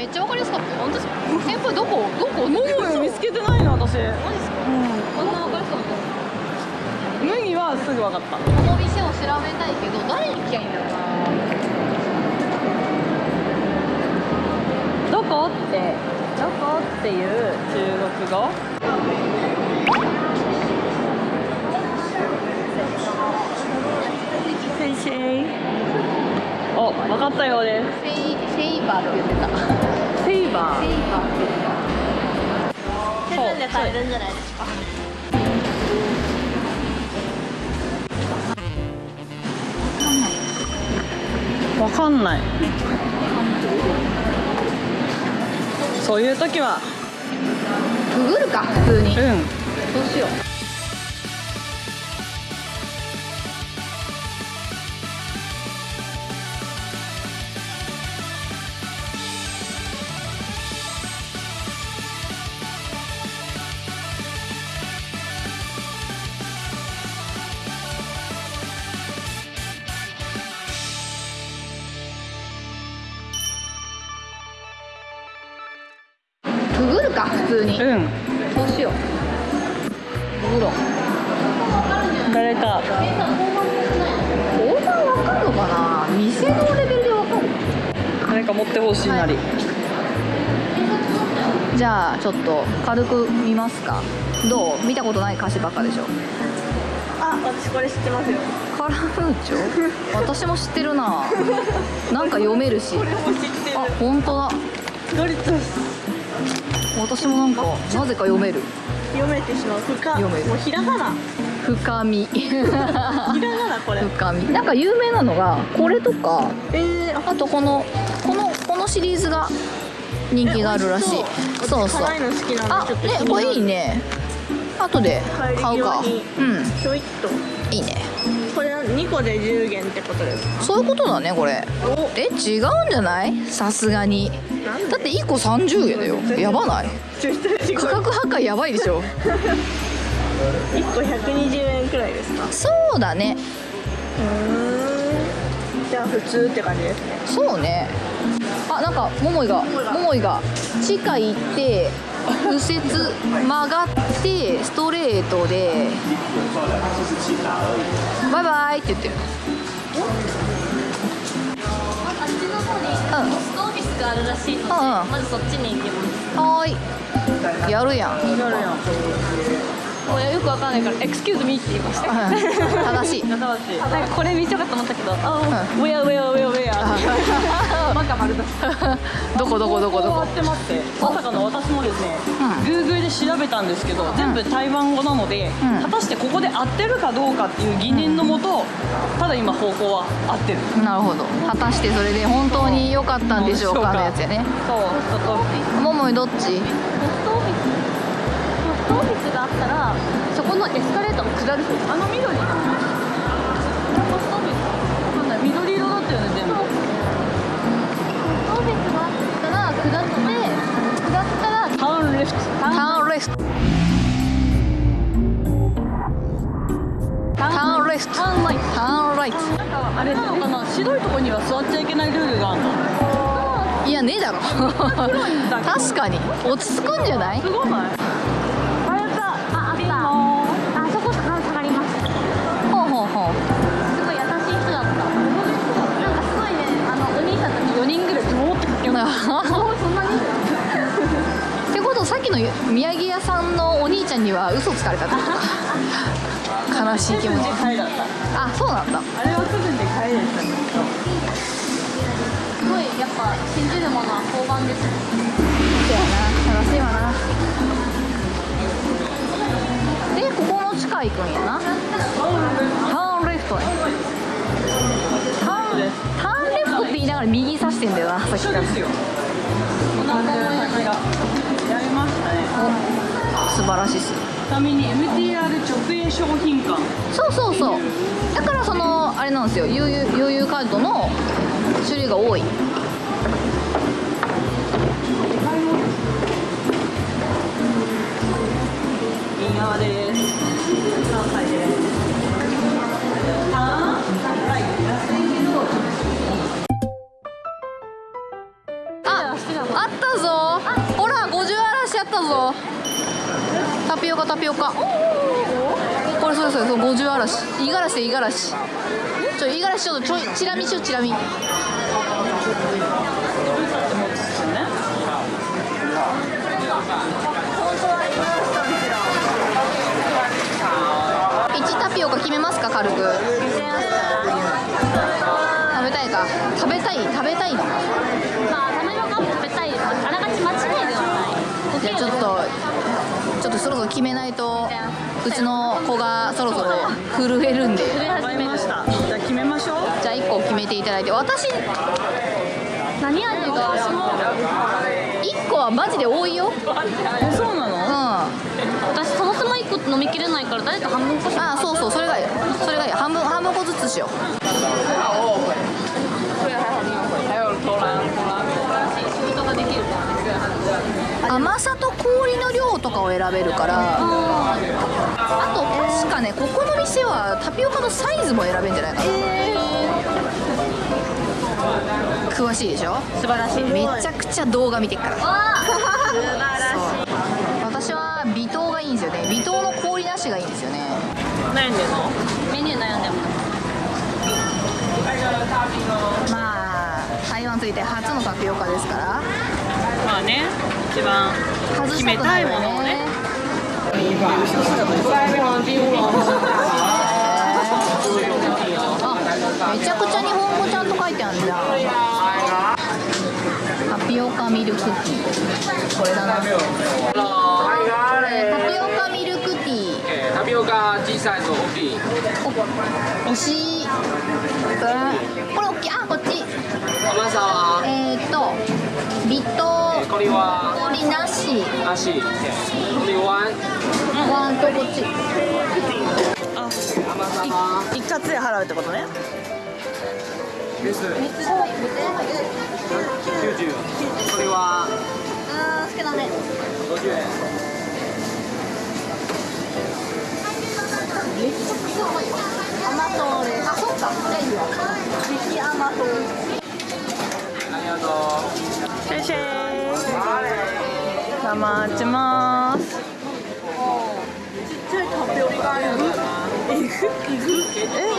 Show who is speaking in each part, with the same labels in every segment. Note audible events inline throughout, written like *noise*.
Speaker 1: めっちゃわかりやすかったよ。本当ですか？先輩どこ？どこ？
Speaker 2: モモ見つけてないの私。
Speaker 1: マジですか？こん。なわか？りやすかった
Speaker 2: 麦はすぐ分かった
Speaker 1: この店を調べたいけど誰に聞きゃいいんだろうな。
Speaker 2: どこってどこっていう中国語？るんじゃないですか？わかんない。そういう時は。
Speaker 1: ググるか普通に。
Speaker 2: うん。
Speaker 1: どうしよう通に。
Speaker 2: うん。
Speaker 1: どうしよう。ググろう
Speaker 2: 誰か。
Speaker 1: 交番わかるのかな。店のレベルでわかる。
Speaker 2: 誰か持ってほしいなり、
Speaker 1: じゃあちょっと軽く見ますか。どう？見たことない歌詞ばっかでしょ。
Speaker 2: あ、私これ知ってますよ。
Speaker 1: カラムーチョ？*laughs* 私も知ってるな。なんか読めるし。
Speaker 2: これも知ってる。
Speaker 1: あ本当だ。
Speaker 2: ドリトス
Speaker 1: 私もなんかなぜか読める。
Speaker 2: 読めてしまう。深。
Speaker 1: 読める。
Speaker 2: もうひらがな。
Speaker 1: 深み。*laughs*
Speaker 2: ひらがなこれ。
Speaker 1: 深み。なんか有名なのがこれとか
Speaker 2: えー、あ
Speaker 1: あとこのこのこのシリーズが人気があるらしい。そう。そう
Speaker 2: 辛いの好きなん
Speaker 1: あ
Speaker 2: でちょっと
Speaker 1: ねこれいいね。後で買うか。うん。
Speaker 2: ちょいっと。
Speaker 1: いいね
Speaker 2: 2個で10元ってことですか？
Speaker 1: そういうことだねこれ。
Speaker 2: お。
Speaker 1: え違うんじゃない？さすがに。だって1個30円だよ。やばない？価格破壊やばいでしょ。
Speaker 2: 1個120円くらいですか？
Speaker 1: そうだね。
Speaker 2: うーん。じゃあ普通って感じですね。
Speaker 1: そうね。あなんか桃井が桃井が地下行って右折曲がってストレートでバイバイって言ってる。
Speaker 3: あっちの方にストオフィスがあるらしいので、
Speaker 1: うん
Speaker 3: まずそっちに行きます。
Speaker 1: はーい。やるやん。
Speaker 2: なるやん
Speaker 3: もうよくわかんないから、エクスキューズミーって言いました。
Speaker 1: うん正しい。
Speaker 2: 新しい。
Speaker 3: なんかこれ見ちゃかと思ったけど、あ
Speaker 2: ウェアウェアウェアウェア。バカ丸出し
Speaker 1: どこどこどこどこ？
Speaker 2: って待って。まさかの私もですね、
Speaker 1: う
Speaker 2: Google で調べたんですけど、全部台湾語なので、
Speaker 1: うん。
Speaker 2: 果たしてここで合ってるかどうかっていう疑念のもと、ただ今方向は合ってる。
Speaker 1: なるほど。果たしてそれで本当に良かったんでしょうかのやつやね。
Speaker 2: そうちょっと
Speaker 1: 桃井どっち？
Speaker 3: オフィス。トオフィスがあったら、そこのエスカレーターを下る。
Speaker 2: あの緑ポストオフィスわかんない緑色だったよ。ね全部
Speaker 3: ポストオフィスがあったら、下って、下ったら、
Speaker 2: ターンレフト
Speaker 1: ターンレフトターンレフト
Speaker 2: ターンライト
Speaker 1: ターンライト
Speaker 2: なんかあれなのかな白いとこには座っちゃいけないルールがあるの
Speaker 1: いやねえだろ確かに落ち着くんじゃない
Speaker 2: すごない
Speaker 3: そんなに。
Speaker 1: ってことさっきの宮城屋さんのお兄ちゃんには嘘つかれたってことか悲しい気持ち。あそうなんだ
Speaker 2: あれはす。ぐに帰れたんだ。
Speaker 3: すごいやっぱ信じるものは交番です。
Speaker 1: そうやな正しいわなでここの地下行くんやな。ターンレフトねターンターンレフトって言いながら右指してんだよなさっきから。
Speaker 2: 一緒ですよ。こんな感じの先がやりましたね。
Speaker 1: 素晴らしいっす
Speaker 2: ちなみに MTR 直営商品館。
Speaker 1: そうそうそう。だからそのあれなんですよ。悠々カードの種類が多い
Speaker 2: タ
Speaker 1: ピオカ。これそれそれそれ50嵐。五十嵐で五十嵐。ちょ五十嵐ちょっとちょいチラ見しようチラ見。1タピオカ決めますか軽く。食べたいか。食べたい？食べたいの？か
Speaker 3: まあタピオカも食べたい。あながち間違いではない。
Speaker 1: じゃあちょっとっとそろそろ決めないとうちの子がそろそろ震えるんで。
Speaker 3: 始め
Speaker 2: ました。じゃあ決めましょう。
Speaker 1: じゃあ1個決めていただいて私
Speaker 3: 何味が
Speaker 1: 1個はマジで多いよ。うん
Speaker 2: えそうなの？
Speaker 1: あ
Speaker 3: 私そもそも1個飲みきれないから誰か半分こし
Speaker 1: あそうそうそれがいい。それがいい。半分半分個ずつしよう甘さと氷の量とかを選べるから。あと確かねここの店はタピオカのサイズも選べるんじゃないかな、詳しいでしょ？
Speaker 2: 素晴らしい。
Speaker 1: めちゃくちゃ動画見てっから。
Speaker 3: わあ。
Speaker 1: 私は微糖がいいんですよね。微糖の氷なしがいいんですよね。
Speaker 2: 悩んでんの？
Speaker 3: メニュー悩んでも
Speaker 1: まあ台湾ついて初のタピオカですから。
Speaker 2: まあね一番
Speaker 1: 外
Speaker 2: 決め
Speaker 1: したい
Speaker 2: ものをね。
Speaker 1: めちゃくちゃ日本語ちゃんと書いてあるじゃんタピオカミルクティーこれだな。これタピオカミルクティー。
Speaker 4: えータピオカ小さいと大きい。
Speaker 1: お惜しこれ大きい。あこっち。
Speaker 4: 甘さは、
Speaker 1: えーっと微糖
Speaker 4: えーこれは？
Speaker 1: 氷なし
Speaker 4: なしえー。これは
Speaker 1: ワンとこっち
Speaker 2: あ一括で払うってことね。
Speaker 4: です。90これは。
Speaker 1: 好きだね
Speaker 4: 50円。
Speaker 1: 甘党ですあそっか。じゃあいいわ。激甘党
Speaker 4: ありがとう。
Speaker 2: シェイシェイさあ待ちます。え、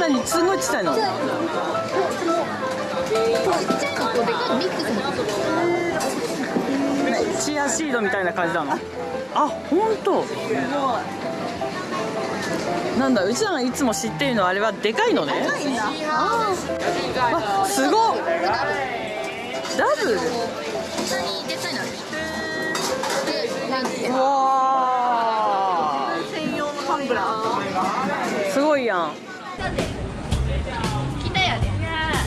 Speaker 2: 何すごいちっちゃいの
Speaker 1: ちっちゃいのとでかい。のミックスの
Speaker 2: チアシードみたいな感じなの？あ、本当。なんだ、うちらがいつも知っているのはあれはでかいのね。あすごっ。ダブル？うわ
Speaker 1: 専用のタンブラー。
Speaker 2: ーすごいやん。
Speaker 1: 来たやで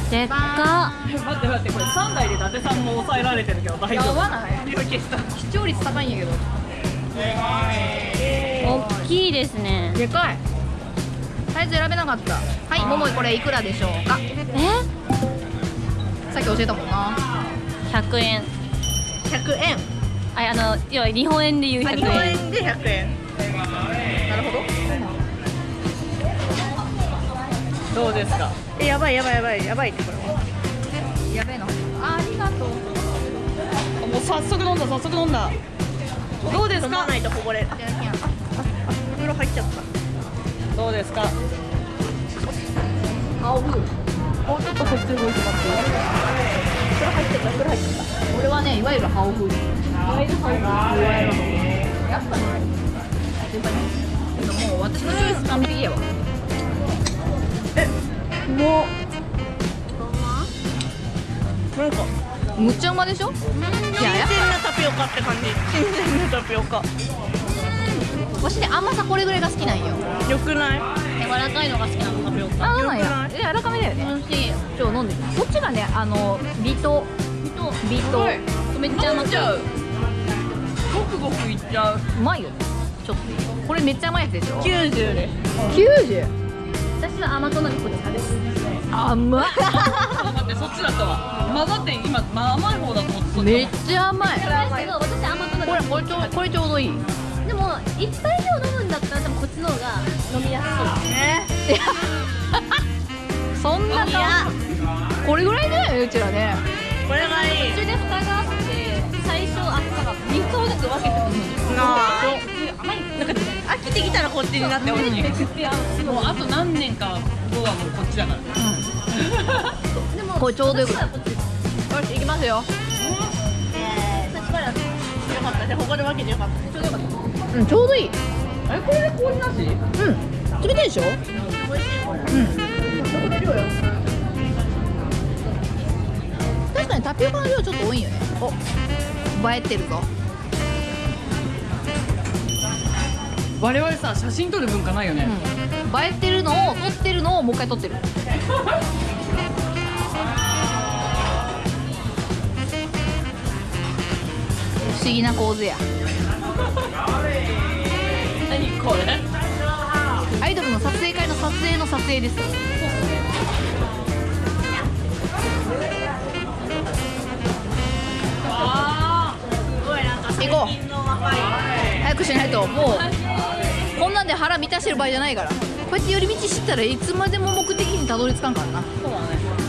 Speaker 3: でっか。
Speaker 2: 待って待ってこれ3台で伊達さんも抑えられてるけど大
Speaker 1: やばない
Speaker 2: 消した
Speaker 1: 視聴率高いんやけど
Speaker 3: 大きいですね。
Speaker 1: でかい。サイズ選べなかった。はい桃井これいくらでしょうか？
Speaker 3: え？
Speaker 1: さっき教えたもんな。
Speaker 3: 100円。
Speaker 1: 100円
Speaker 3: ああの要は日本円で言う100円。
Speaker 1: で100円。なるほど。
Speaker 2: どうですか？
Speaker 1: えやばいやばいやばいやばいってこれ。やべえのあありがとう。
Speaker 2: もう早速飲んだ早速飲んだ。どうですか？
Speaker 1: ないとこぼれ。るあああ袋入っちゃった
Speaker 2: どうですか
Speaker 1: 青風もうちょっとこっち動いてますよ袋入っちゃった袋入っちゃった俺はねいわゆる青風いわゆる青風いわゆる青風やっぱねもう私のチョイス完璧やわ
Speaker 2: もうなんか
Speaker 1: むっちゃうまでしょいややっ
Speaker 2: なタピオカって感じ新鮮なタピオカ
Speaker 1: わしね甘さこれぐらいが好きなんよ
Speaker 2: よくない
Speaker 3: 柔らかいのが好きなのタピオカ
Speaker 1: あそうなんや柔らかめだよね
Speaker 3: 美味しい
Speaker 1: ちょ飲んでこっちがねあの微糖微糖
Speaker 3: めっちゃ甘く
Speaker 2: うくごくいっちゃう。
Speaker 1: うまいよね。ちょっとこれめっちゃ甘いやつでしょ
Speaker 2: ？90です。
Speaker 1: 90
Speaker 3: 私は甘党なんでこっち派です。
Speaker 1: 甘っ。
Speaker 2: 待ってそっちだったわ。混ざって今、まあ、甘い方だと思って
Speaker 1: めっちゃ甘い。
Speaker 3: ですけど私甘党なん
Speaker 1: これこれちょうこれちょうどいい。
Speaker 3: でも一杯以上飲むんだったら多分こっちの方が飲みやすい *laughs*
Speaker 1: そんなかこれぐらいねうちらね
Speaker 2: これはいい。
Speaker 3: 途中で蓋があって最初あったら3つずつ分けてほしいなあ。なんか
Speaker 4: 飽
Speaker 1: きてきたらこっちになってほしい。
Speaker 2: もうあと何年か後はもうこっちだから、でも
Speaker 1: これちょうどよくよし行きますよ、よかった。じここで分けてよ。かったちょうどよかったうんちょうどいい。
Speaker 2: あれこれで氷なし？
Speaker 1: うん。冷たいでしょ？う美味しいこれ。うん。タピオカの量ちょっと多いよね。お。映えてるぞ。
Speaker 2: 我々さ写真撮る文化ないよね、
Speaker 1: 映えてるのを撮ってるのをもう一回撮ってる。*laughs* 不思議な構図や。*laughs*
Speaker 2: 何これ？
Speaker 1: アイドルの撮影会の撮影の撮影です早くしないと。もうこんなんで腹満たしてる場合じゃないから。こうやって寄り道してたらいつまでも目的にたどり着かんからな。
Speaker 2: そうだね